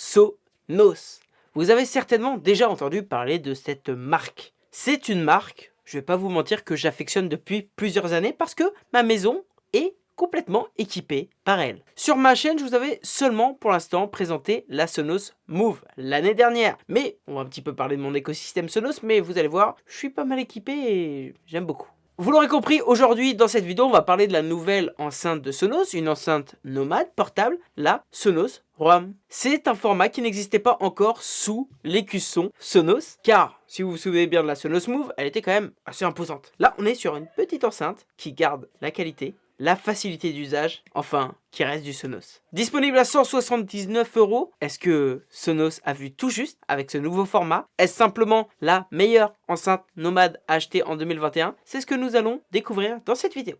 Sonos. Vous avez certainement déjà entendu parler de cette marque. C'est une marque, je vais pas vous mentir, que j'affectionne depuis plusieurs années parce que ma maison est complètement équipée par elle. Sur ma chaîne, je vous avais seulement pour l'instant présenté la Sonos Move l'année dernière. Mais on va un petit peu parler de mon écosystème Sonos, mais vous allez voir, je suis pas mal équipé et j'aime beaucoup. Vous l'aurez compris, aujourd'hui dans cette vidéo, on va parler de la nouvelle enceinte de Sonos, une enceinte nomade portable, la Sonos Roam. C'est un format qui n'existait pas encore sous l'écusson Sonos, car si vous vous souvenez bien de la Sonos Move, elle était quand même assez imposante. Là, on est sur une petite enceinte qui garde la qualité, la facilité d'usage, enfin, qui reste du Sonos. Disponible à 179 euros, est-ce que Sonos a vu tout juste avec ce nouveau format? Est-ce simplement la meilleure enceinte nomade achetée en 2021 C'est ce que nous allons découvrir dans cette vidéo.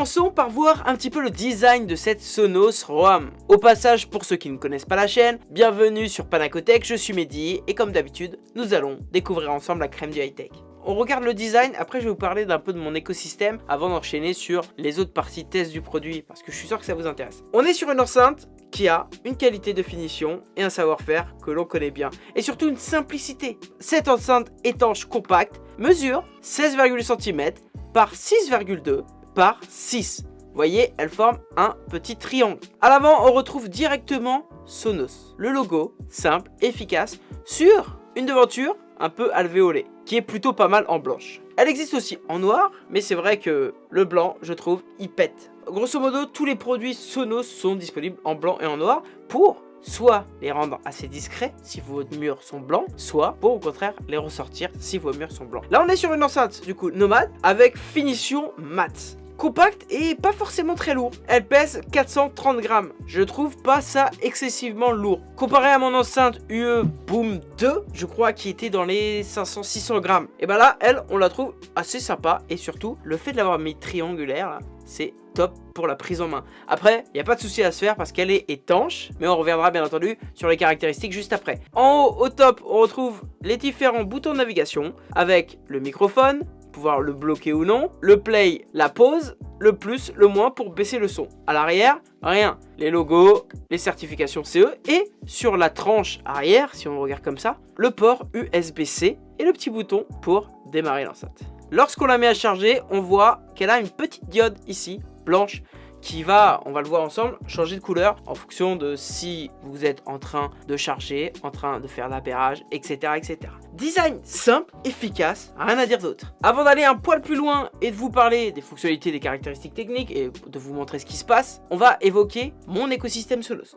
Commençons par voir un petit peu le design de cette Sonos Roam. Au passage, pour ceux qui ne connaissent pas la chaîne, bienvenue sur Panacotech, je suis Mehdi et comme d'habitude, nous allons découvrir ensemble la crème du high-tech. On regarde le design, après je vais vous parler d'un peu de mon écosystème avant d'enchaîner sur les autres parties test du produit parce que je suis sûr que ça vous intéresse. On est sur une enceinte qui a une qualité de finition et un savoir-faire que l'on connaît bien et surtout une simplicité. Cette enceinte étanche compacte mesure 16,1 cm par 6,2 par 6. Vous voyez, elle forme un petit triangle. À l'avant, on retrouve directement Sonos. Le logo, simple, efficace, sur une devanture un peu alvéolée, qui est plutôt pas mal en blanche. Elle existe aussi en noir, mais c'est vrai que le blanc, je trouve, il pète. Grosso modo, tous les produits Sonos sont disponibles en blanc et en noir pour soit les rendre assez discrets si vos murs sont blancs, soit pour au contraire les ressortir si vos murs sont blancs. Là on est sur une enceinte du coup nomade avec finition mat compact et pas forcément très lourd. Elle pèse 430 grammes. Je trouve pas ça excessivement lourd. Comparé à mon enceinte UE Boom 2, je crois qui était dans les 500-600 grammes. Et ben là, elle, on la trouve assez sympa. Et surtout, le fait de l'avoir mis triangulaire, c'est top pour la prise en main. Après, il n'y a pas de souci à se faire parce qu'elle est étanche, mais on reviendra bien entendu sur les caractéristiques juste après. En haut, au top, on retrouve les différents boutons de navigation avec le microphone, pouvoir le bloquer ou non. Le play, la pause. Le plus, le moins pour baisser le son. À l'arrière, rien. Les logos, les certifications CE. Et sur la tranche arrière, si on regarde comme ça, le port USB-C et le petit bouton pour démarrer l'enceinte. Lorsqu'on la met à charger, on voit qu'elle a une petite diode ici, blanche, qui va, on va le voir ensemble, changer de couleur en fonction de si vous êtes en train de charger, en train de faire l'appairage, etc., etc. Design simple, efficace, rien à dire d'autre. Avant d'aller un poil plus loin et de vous parler des fonctionnalités, des caractéristiques techniques et de vous montrer ce qui se passe, on va évoquer mon écosystème Sonos.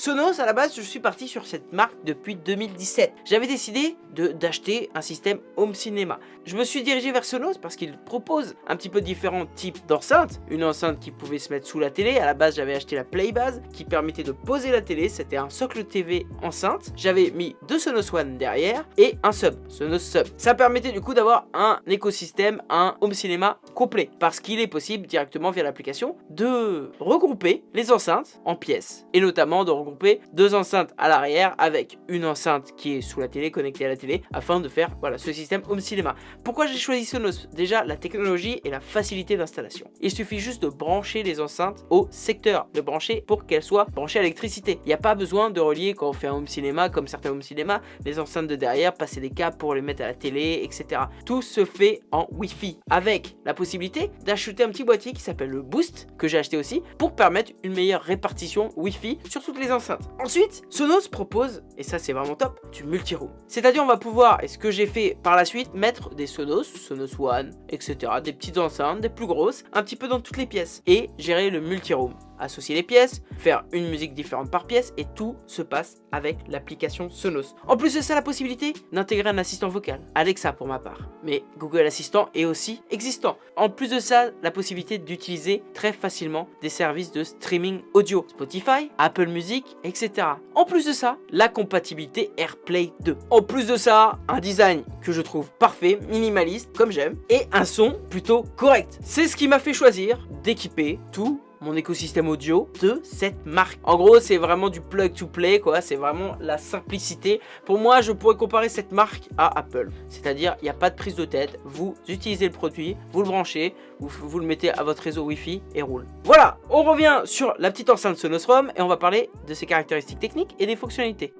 Sonos, à la base, je suis parti sur cette marque depuis 2017. J'avais décidé d'acheter un système home cinéma. Je me suis dirigé vers Sonos parce qu'il propose un petit peu différents types d'enceintes. Une enceinte qui pouvait se mettre sous la télé. À la base, j'avais acheté la Playbase qui permettait de poser la télé. C'était un socle TV enceinte. J'avais mis deux Sonos One derrière et un sub, Sonos Sub. Ça permettait du coup d'avoir un écosystème, un home cinéma complet. Parce qu'il est possible directement via l'application de regrouper les enceintes en pièces. Et notamment de regrouper deux enceintes à l'arrière avec une enceinte qui est sous la télé, connectée à la télé, afin de faire voilà ce système home cinéma. Pourquoi j'ai choisi Sonos? Déjà, la technologie et la facilité d'installation. Il suffit juste de brancher les enceintes au secteur, de brancher pour qu'elles soient branchées à l'électricité. Il n'y a pas besoin de relier quand on fait un home cinéma, comme certains home cinéma, les enceintes de derrière, passer des câbles pour les mettre à la télé, etc. Tout se fait en Wi-Fi, avec la possibilité d'acheter un petit boîtier qui s'appelle le Boost, que j'ai acheté aussi, pour permettre une meilleure répartition Wi-Fi sur toutes les enceintes Ensuite, Sonos propose, et ça c'est vraiment top, du multi-room. C'est-à-dire on va pouvoir, et ce que j'ai fait par la suite, mettre des Sonos, Sonos One, etc. Des petites enceintes, des plus grosses, un petit peu dans toutes les pièces. Et gérer le multi-room associer les pièces, faire une musique différente par pièce et tout se passe avec l'application Sonos. En plus de ça, la possibilité d'intégrer un assistant vocal, Alexa pour ma part. Mais Google Assistant est aussi existant. En plus de ça, la possibilité d'utiliser très facilement des services de streaming audio, Spotify, Apple Music, etc. En plus de ça, la compatibilité AirPlay 2. En plus de ça, un design que je trouve parfait, minimaliste, comme j'aime, et un son plutôt correct. C'est ce qui m'a fait choisir d'équiper tout mon écosystème audio de cette marque. En gros, c'est vraiment du plug to play, quoi. C'est vraiment la simplicité. Pour moi, je pourrais comparer cette marque à Apple. C'est-à-dire, il n'y a pas de prise de tête. Vous utilisez le produit, vous le branchez, vous, le mettez à votre réseau Wi-Fi et roule. Voilà, on revient sur la petite enceinte Sonos ROM et on va parler de ses caractéristiques techniques et des fonctionnalités.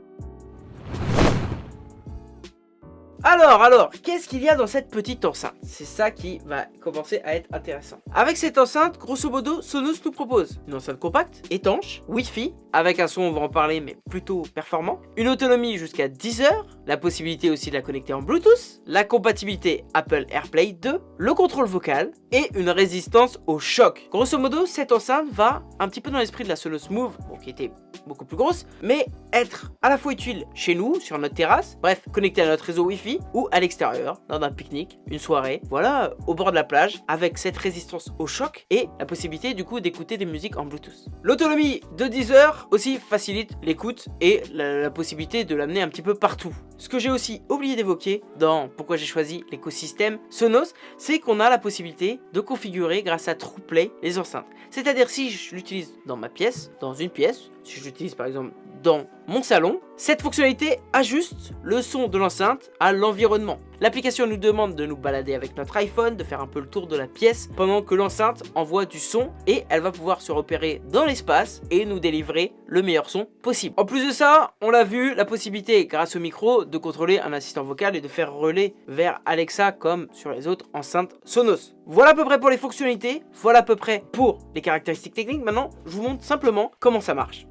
Alors, alors, qu'est-ce qu'il y a dans cette petite enceinte? C'est ça qui va commencer à être intéressant. Avec cette enceinte, grosso modo, Sonos nous propose une enceinte compacte, étanche, Wi-Fi, avec un son, on va en parler, mais plutôt performant, une autonomie jusqu'à 10 heures, la possibilité aussi de la connecter en Bluetooth, la compatibilité Apple AirPlay 2, le contrôle vocal et une résistance au choc. Grosso modo, cette enceinte va un petit peu dans l'esprit de la Sonos Move, qui était beaucoup plus grosse, mais être à la fois utile chez nous, sur notre terrasse, bref, connecté à notre réseau Wi-Fi, ou à l'extérieur, dans un pique-nique, une soirée, voilà, au bord de la plage, avec cette résistance au choc et la possibilité du coup d'écouter des musiques en Bluetooth. L'autonomie de 10 heures aussi facilite l'écoute et la, possibilité de l'amener un petit peu partout. Ce que j'ai aussi oublié d'évoquer dans pourquoi j'ai choisi l'écosystème Sonos, c'est qu'on a la possibilité de configurer grâce à TruePlay les enceintes. C'est-à-dire si je l'utilise dans ma pièce, dans une pièce, si je l'utilise par exemple dans mon salon, cette fonctionnalité ajuste le son de l'enceinte à l'environnement. L'application nous demande de nous balader avec notre iPhone, de faire un peu le tour de la pièce pendant que l'enceinte envoie du son et elle va pouvoir se repérer dans l'espace et nous délivrer le meilleur son possible. En plus de ça, on l'a vu, la possibilité grâce au micro de contrôler un assistant vocal et de faire relais vers Alexa comme sur les autres enceintes Sonos. Voilà à peu près pour les fonctionnalités, voilà à peu près pour les caractéristiques techniques. Maintenant, je vous montre simplement comment ça marche.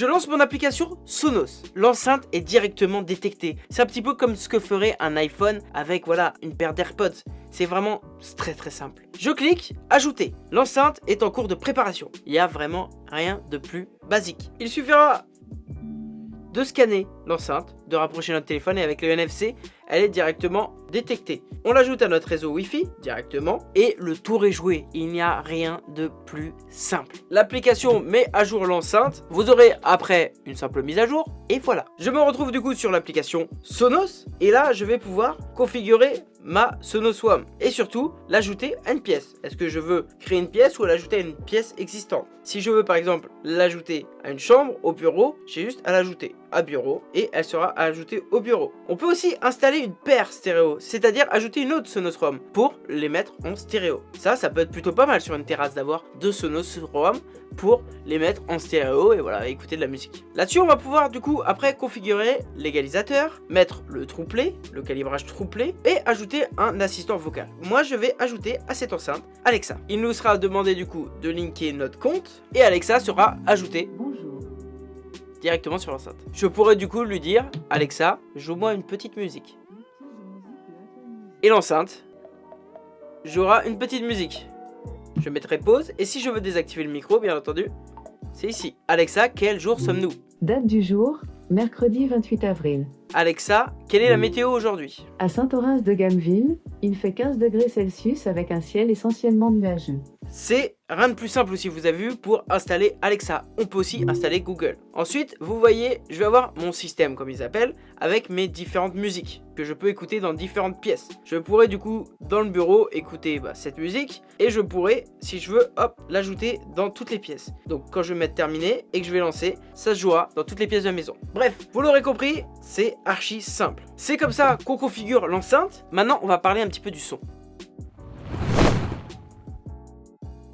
Je lance mon application Sonos. L'enceinte est directement détectée. C'est un petit peu comme ce que ferait un iPhone avec voilà une paire d'AirPods. C'est vraiment très très simple. Je clique, ajouter. L'enceinte est en cours de préparation. Il n'y a vraiment rien de plus basique. Il suffira de scanner de rapprocher notre téléphone et avec le NFC, elle est directement détectée. On l'ajoute à notre réseau Wi-Fi directement et le tour est joué. Il n'y a rien de plus simple. L'application met à jour l'enceinte. Vous aurez après une simple mise à jour et voilà. Je me retrouve du coup sur l'application Sonos et là je vais pouvoir configurer ma Sonos One et surtout l'ajouter à une pièce. Est-ce que je veux créer une pièce ou l'ajouter à une pièce existante? Si je veux par exemple l'ajouter à une chambre, au bureau, j'ai juste à l'ajouter à bureau et elle sera ajoutée au bureau. On peut aussi installer une paire stéréo, c'est-à-dire ajouter une autre Sonos ROM pour les mettre en stéréo. Ça, ça peut être plutôt pas mal sur une terrasse d'avoir deux Sonos ROM pour les mettre en stéréo et voilà, écouter de la musique. Là-dessus, on va pouvoir du coup après configurer l'égalisateur, mettre le true le calibrage true et ajouter un assistant vocal. Moi, je vais ajouter à cette enceinte Alexa. Il nous sera demandé du coup de linker notre compte et Alexa sera ajouté directement sur l'enceinte. Je pourrais du coup lui dire Alexa, joue-moi une petite musique. Et l'enceinte jouera une petite musique. Je mettrai pause et si je veux désactiver le micro, bien entendu, c'est ici. Alexa, quel jour sommes-nous? Date du jour, mercredi 28 avril. Alexa, quelle est la météo aujourd'hui? À Saint-Orens de Gameville, il fait 15 degrés Celsius avec un ciel essentiellement nuageux. C'est rien de plus simple aussi, vous avez vu, pour installer Alexa. On peut aussi installer Google. Ensuite, vous voyez, je vais avoir mon système, comme ils appellent, avec mes différentes musiques que je peux écouter dans différentes pièces. Je pourrais du coup, dans le bureau, écouter bah, cette musique et je pourrais, si je veux, hop, l'ajouter dans toutes les pièces. Donc quand je vais mettre terminé et que je vais lancer, ça se jouera dans toutes les pièces de la maison. Bref, vous l'aurez compris, c'est archi simple. C'est comme ça qu'on configure l'enceinte. Maintenant, on va parler un petit peu du son.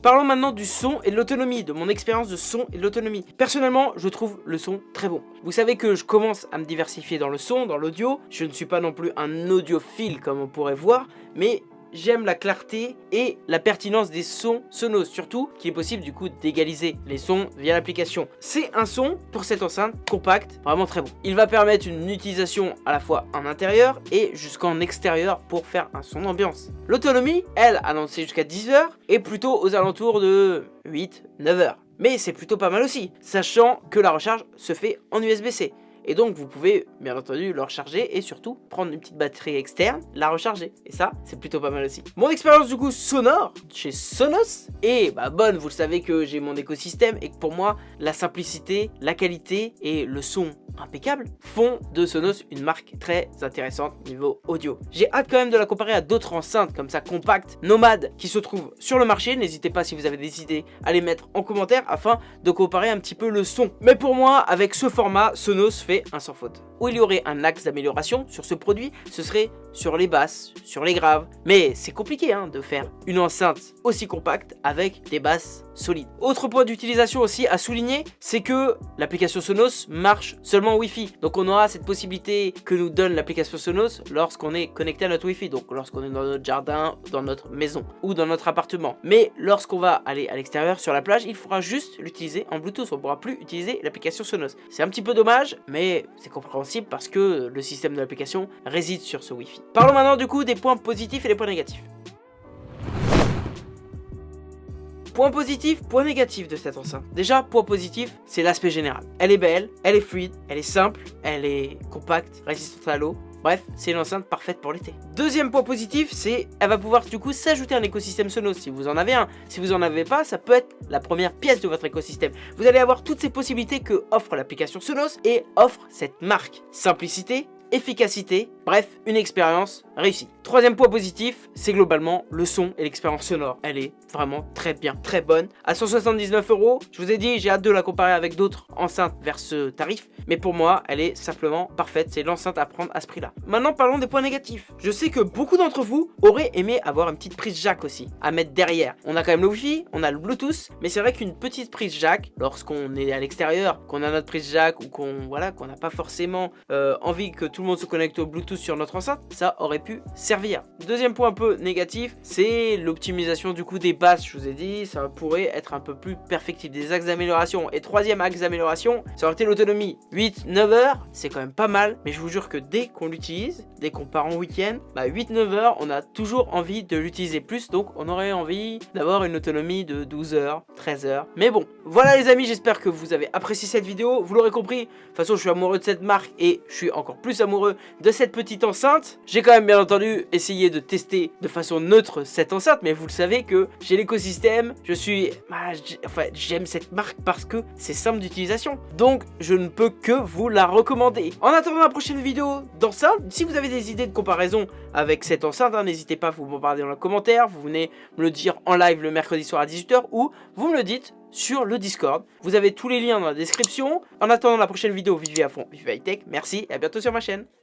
Parlons maintenant du son et de l'autonomie, de mon expérience de son et de l'autonomie. Personnellement, je trouve le son très bon. Vous savez que je commence à me diversifier dans le son, dans l'audio. Je ne suis pas non plus un audiophile comme on pourrait voir, mais j'aime la clarté et la pertinence des sons sonos, surtout qu'il est possible du coup d'égaliser les sons via l'application. C'est un son pour cette enceinte compact, vraiment très bon. Il va permettre une utilisation à la fois en intérieur et jusqu'en extérieur pour faire un son d'ambiance. L'autonomie, elle, annoncée jusqu'à 10 heures, est plutôt aux alentours de 8-9 heures. Mais c'est plutôt pas mal aussi, sachant que la recharge se fait en USB-C. Et donc vous pouvez bien entendu le recharger et surtout prendre une petite batterie externe, la recharger. Et ça, c'est plutôt pas mal aussi. Mon expérience du coup sonore chez Sonos est bah, bonne, vous le savez que j'ai mon écosystème et que pour moi, la simplicité, la qualité et le son impeccable font de Sonos une marque très intéressante niveau audio. J'ai hâte quand même de la comparer à d'autres enceintes comme ça compactes, nomades qui se trouvent sur le marché. N'hésitez pas si vous avez des idées à les mettre en commentaire afin de comparer un petit peu le son. Mais pour moi, avec ce format, Sonos fait un sans faute. Où il y aurait un axe d'amélioration sur ce produit, ce serait sur les basses, sur les graves. Mais c'est compliqué hein, de faire une enceinte aussi compacte avec des basses solides. Autre point d'utilisation aussi à souligner, c'est que l'application Sonos marche seulement Wi-Fi. Donc on aura cette possibilité que nous donne l'application Sonos lorsqu'on est connecté à notre Wi-Fi. Donc lorsqu'on est dans notre jardin, dans notre maison ou dans notre appartement. Mais lorsqu'on va aller à l'extérieur sur la plage, il faudra juste l'utiliser en Bluetooth. On ne pourra plus utiliser l'application Sonos. C'est un petit peu dommage, mais c'est compréhensible parce que le système de l'application réside sur ce Wi-Fi. Parlons maintenant du coup des points positifs et des points négatifs. Point positif, point négatif de cette enceinte. Déjà, point positif, c'est l'aspect général. Elle est belle, elle est fluide, elle est simple, elle est compacte, résistante à l'eau. Bref, c'est une enceinte parfaite pour l'été. Deuxième point positif, c'est elle va pouvoir du coup s'ajouter un écosystème Sonos si vous en avez un. Si vous en avez pas, ça peut être la première pièce de votre écosystème. Vous allez avoir toutes ces possibilités que offre l'application Sonos et offre cette marque. Simplicité, efficacité, bref, une expérience réussie. Troisième point positif, c'est globalement le son et l'expérience sonore. Elle est vraiment très bien, très bonne. À 179 euros, je vous ai dit, j'ai hâte de la comparer avec d'autres enceintes vers ce tarif, mais pour moi, elle est simplement parfaite. C'est l'enceinte à prendre à ce prix-là. Maintenant, parlons des points négatifs. Je sais que beaucoup d'entre vous auraient aimé avoir une petite prise jack aussi, à mettre derrière. On a quand même le Wi-Fi, on a le Bluetooth, mais c'est vrai qu'une petite prise jack, lorsqu'on est à l'extérieur, qu'on a notre prise jack ou qu'on voilà, qu'on n'a pas forcément euh, envie que tout le monde se connecte au Bluetooth sur notre enceinte, ça aurait pu servir. Deuxième point un peu négatif, c'est l'optimisation du coup des basses, je vous ai dit, ça pourrait être un peu plus perfectible, des axes d'amélioration. Et troisième axe d'amélioration, ça aurait été l'autonomie. 8-9 heures, c'est quand même pas mal, mais je vous jure que dès qu'on l'utilise, dès qu'on part en week-end, bah 8-9 heures, on a toujours envie de l'utiliser plus, donc on aurait envie d'avoir une autonomie de 12 heures, 13 heures. Mais bon, voilà les amis, j'espère que vous avez apprécié cette vidéo, vous l'aurez compris, de toute façon je suis amoureux de cette marque et je suis encore plus amoureux de cette petite enceinte. J'ai quand même bien entendu essayé de tester de façon neutre cette enceinte, mais vous le savez que j'ai l'écosystème, je suis... Bah, enfin, j'aime cette marque parce que c'est simple d'utilisation. Donc, je ne peux que vous la recommander. En attendant la prochaine vidéo d'enceinte, si vous avez des idées de comparaison avec cette enceinte, hein, n'hésitez pas à vous bombarder dans les commentaires, vous venez me le dire en live le mercredi soir à 18h ou vous me le dites sur le Discord. Vous avez tous les liens dans la description. En attendant la prochaine vidéo, vivez à fond, vivez high tech. Merci et à bientôt sur ma chaîne.